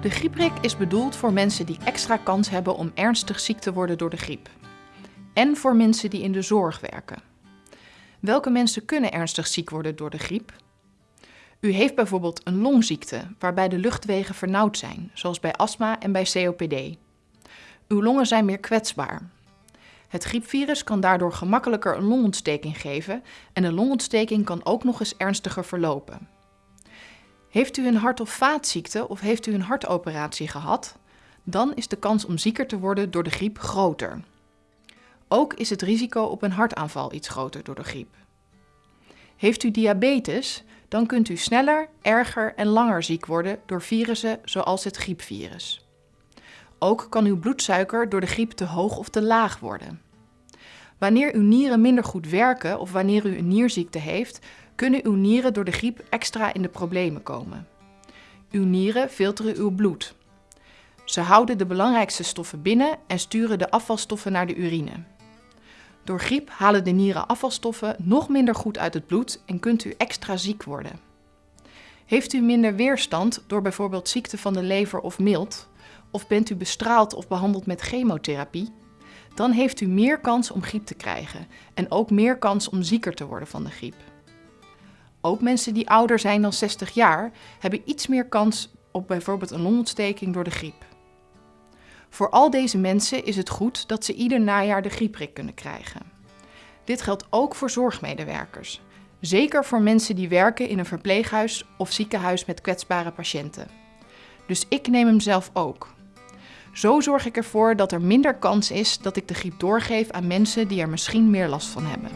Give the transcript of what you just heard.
De griepprik is bedoeld voor mensen die extra kans hebben om ernstig ziek te worden door de griep. En voor mensen die in de zorg werken. Welke mensen kunnen ernstig ziek worden door de griep? U heeft bijvoorbeeld een longziekte waarbij de luchtwegen vernauwd zijn, zoals bij astma en bij COPD. Uw longen zijn meer kwetsbaar. Het griepvirus kan daardoor gemakkelijker een longontsteking geven en een longontsteking kan ook nog eens ernstiger verlopen. Heeft u een hart- of vaatziekte of heeft u een hartoperatie gehad? Dan is de kans om zieker te worden door de griep groter. Ook is het risico op een hartaanval iets groter door de griep. Heeft u diabetes, dan kunt u sneller, erger en langer ziek worden door virussen zoals het griepvirus. Ook kan uw bloedsuiker door de griep te hoog of te laag worden. Wanneer uw nieren minder goed werken of wanneer u een nierziekte heeft, kunnen uw nieren door de griep extra in de problemen komen. Uw nieren filteren uw bloed. Ze houden de belangrijkste stoffen binnen en sturen de afvalstoffen naar de urine. Door griep halen de nieren afvalstoffen nog minder goed uit het bloed en kunt u extra ziek worden. Heeft u minder weerstand door bijvoorbeeld ziekte van de lever of milt, of bent u bestraald of behandeld met chemotherapie, dan heeft u meer kans om griep te krijgen en ook meer kans om zieker te worden van de griep. Ook mensen die ouder zijn dan 60 jaar hebben iets meer kans op bijvoorbeeld een longontsteking door de griep. Voor al deze mensen is het goed dat ze ieder najaar de griepprik kunnen krijgen. Dit geldt ook voor zorgmedewerkers, zeker voor mensen die werken in een verpleeghuis of ziekenhuis met kwetsbare patiënten. Dus ik neem hem zelf ook. Zo zorg ik ervoor dat er minder kans is dat ik de griep doorgeef aan mensen die er misschien meer last van hebben.